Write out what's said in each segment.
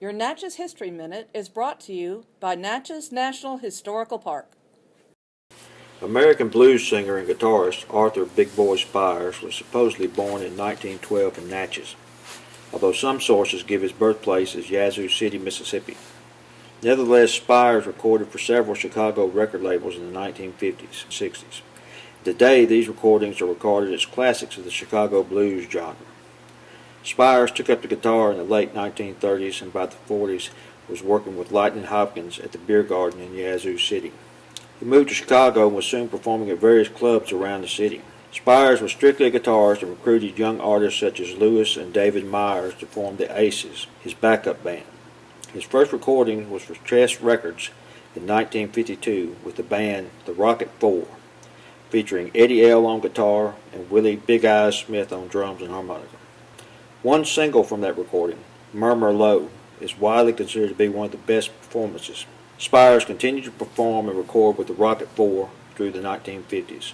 Your Natchez History Minute is brought to you by Natchez National Historical Park. American blues singer and guitarist Arthur Big Boy Spires was supposedly born in 1912 in Natchez, although some sources give his birthplace as Yazoo City, Mississippi. Nevertheless, Spires recorded for several Chicago record labels in the 1950s and 60s. Today, these recordings are regarded as classics of the Chicago blues genre. Spires took up the guitar in the late 1930s and by the 40s was working with Lightning Hopkins at the Beer Garden in Yazoo City. He moved to Chicago and was soon performing at various clubs around the city. Spires was strictly a guitarist and recruited young artists such as Louis and David Myers to form the Aces, his backup band. His first recording was for Chess Records in 1952 with the band The Rocket Four, featuring Eddie L. on guitar and Willie Big Eyes Smith on drums and harmonica. One single from that recording, Murmur Low, is widely considered to be one of the best performances. Spires continued to perform and record with the Rocket 4 through the 1950s.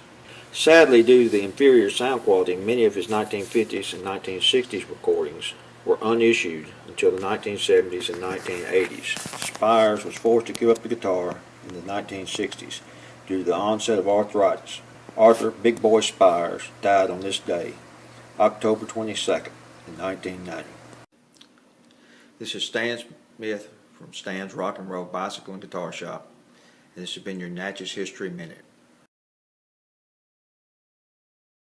Sadly, due to the inferior sound quality, many of his 1950s and 1960s recordings were unissued until the 1970s and 1980s. Spires was forced to give up the guitar in the 1960s due to the onset of arthritis. Arthur Big Boy Spires died on this day, October 22nd in 1990. This is Stan Smith from Stan's Rock and Roll Bicycle and Guitar Shop, and this has been your Natchez History Minute.